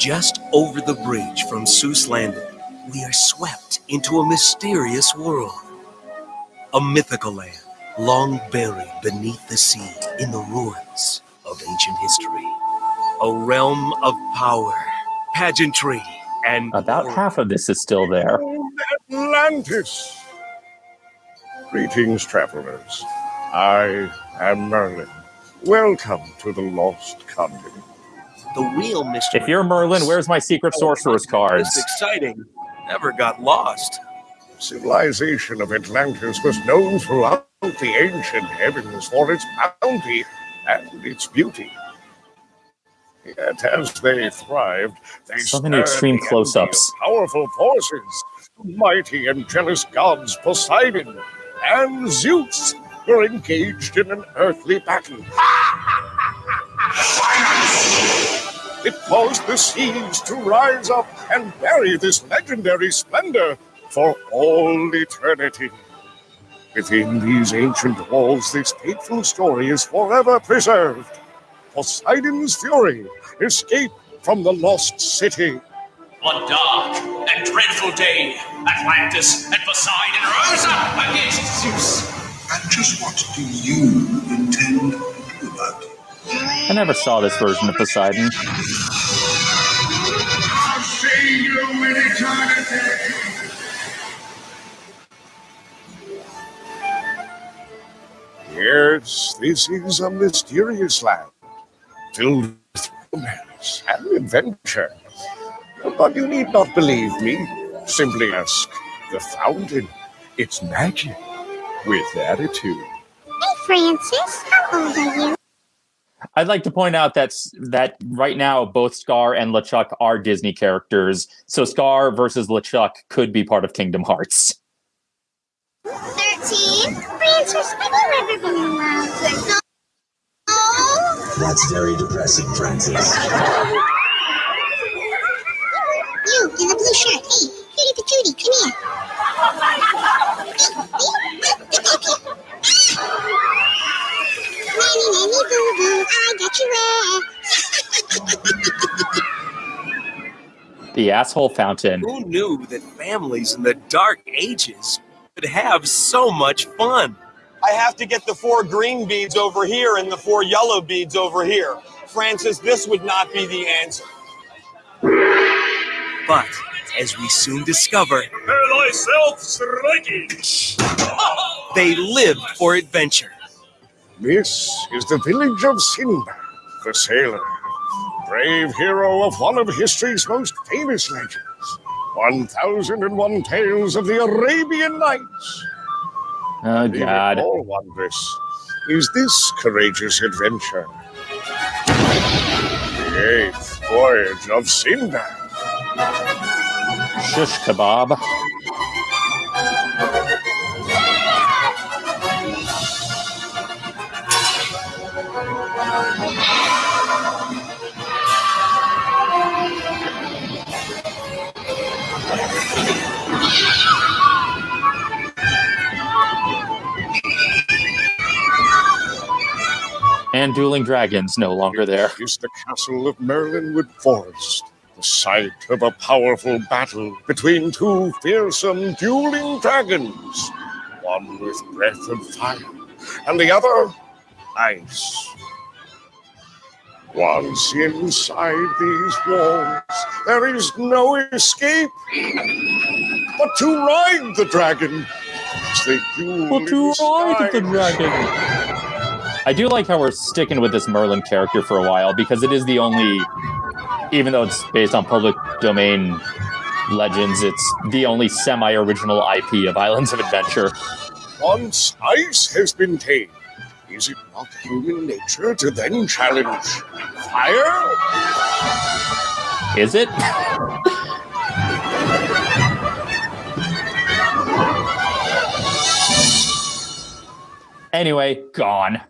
Just over the bridge from Seuss Landing, we are swept into a mysterious world. A mythical land long buried beneath the sea in the ruins of ancient history. A realm of power, pageantry, and About half of this is still there. Atlantis! Greetings, travelers. I am Merlin. Welcome to the Lost Continent. The real mystery. If you're Merlin, where's my secret oh, sorcerer's cards? This exciting never got lost. Civilization of Atlantis was known throughout the ancient heavens for its bounty and its beauty. Yet as they thrived, they So many extreme close-ups. Powerful forces, mighty and jealous gods Poseidon and Zeus were engaged in an earthly battle. It caused the seas to rise up and bury this legendary splendor for all eternity. Within these ancient walls, this fateful story is forever preserved. Poseidon's fury escaped from the lost city. On dark and dreadful day, Atlantis and Poseidon rose up against Zeus. And just what do you I never saw this version of Poseidon. I've seen you in eternity. Yes, this is a mysterious land, filled with romance and adventure. But you need not believe me. Simply ask the fountain. It's magic with attitude. Hey, Francis, how old are you? I'd like to point out that that right now both Scar and LeChuck are Disney characters, so Scar versus LeChuck could be part of Kingdom Hearts. 13. Francis, have you ever been in love? No. Oh, That's very depressing, Francis. you in the blue shirt. Hey, boo, I got you wet. The asshole fountain. Who knew that families in the dark ages could have so much fun? I have to get the four green beads over here and the four yellow beads over here. Francis, this would not be the answer. But as we soon discover, thyself, striking. they lived for adventure. This is the village of Sinbad, the sailor, brave hero of one of history's most famous legends 1001 Tales of the Arabian Nights. Oh The god. all wondrous is this courageous adventure. The eighth voyage of Sinbad. Shush kebab. And dueling dragons no longer there. is the castle of Merlinwood Forest, the site of a powerful battle between two fearsome dueling dragons, one with breath of fire and the other ice. Once inside these walls, there is no escape but to ride the dragon as they duel Well, to ride the dragon. I do like how we're sticking with this Merlin character for a while because it is the only, even though it's based on public domain legends, it's the only semi original IP of Islands of Adventure. Once ice has been tamed, is it not human nature to then challenge fire? Is it? anyway, gone.